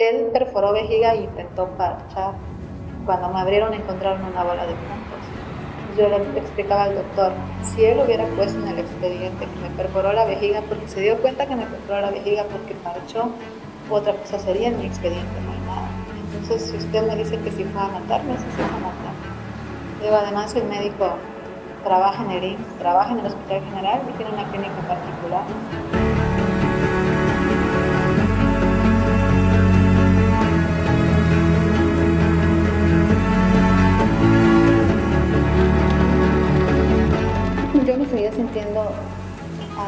él perforó vejiga e intentó parchar. Cuando me abrieron encontraron una bola de puntos. Yo le explicaba al doctor, si él hubiera puesto en el expediente que me perforó la vejiga porque se dio cuenta que me perforó la vejiga porque parchó, otra cosa sería en mi expediente, no hay nada. Entonces, si usted me dice que si fue a matarme, sí fue a matarme. Digo, además el médico trabaja en el trabaja en el Hospital General y tiene una clínica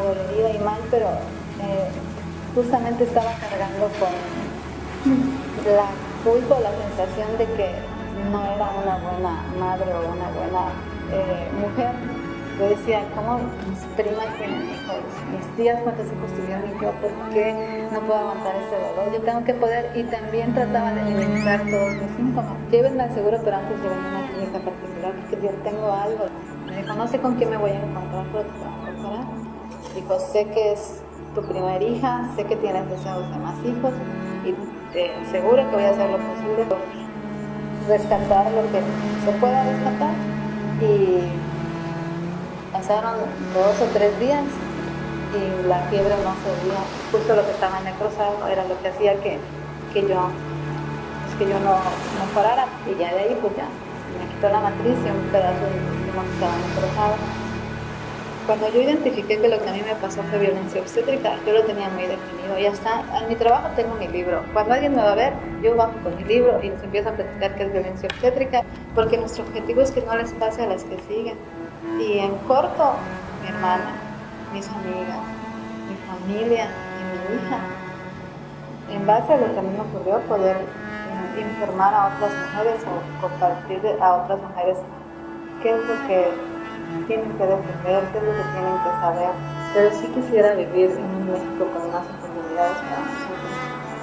adolorida y mal, pero eh, justamente estaba cargando con la culpa la sensación de que no era una buena madre o una buena eh, mujer. Yo decía, ¿cómo mis primas tienen hijos? Mis tías, ¿cuántos hijos tuvieron? Y yo, ¿por qué no puedo aguantar este dolor? Yo tengo que poder, y también trataba de minimizar todos mis síntomas. Llévenme al seguro, pero antes llévenme a una clínica particular, porque yo tengo algo. Me dijo, no sé con quién me voy a encontrar, pero te voy a encontrar. Dijo, sé que es tu primera hija, sé que tienes deseos de más hijos, y te aseguro que voy a hacer lo posible por rescatar lo que se pueda rescatar y pasaron dos o tres días y la fiebre no se veía. Justo lo que estaba necrosado era lo que hacía que, que yo, pues, que yo no, no parara y ya de ahí pues ya me quitó la matriz y un pedazo de intestino que estaba necrosado. Cuando yo identifiqué que lo que a mí me pasó fue violencia obstétrica, yo lo tenía muy definido. Y hasta en mi trabajo tengo mi libro. Cuando alguien me va a ver, yo bajo con mi libro y les empiezo a platicar qué es violencia obstétrica, porque nuestro objetivo es que no les pase a las que siguen. Y en corto, mi hermana, mis amigas, mi familia y mi hija. En base a lo que a mí me ocurrió, poder eh, informar a otras mujeres o compartir a otras mujeres qué es lo que tienen que defender, qué lo que tienen que saber. Pero sí quisiera vivir en un México con más oportunidades para nosotros,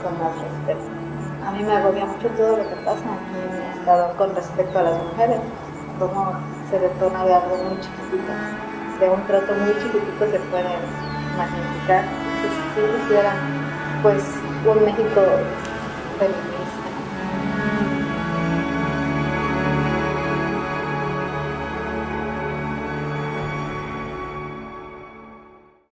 con más respeto. A mí me agobia mucho todo lo que pasa en mi estado con respecto a las mujeres, cómo se detona de algo muy chiquitito, de un trato muy chiquitito se puede magnificar. Entonces sí quisiera pues un México feminista,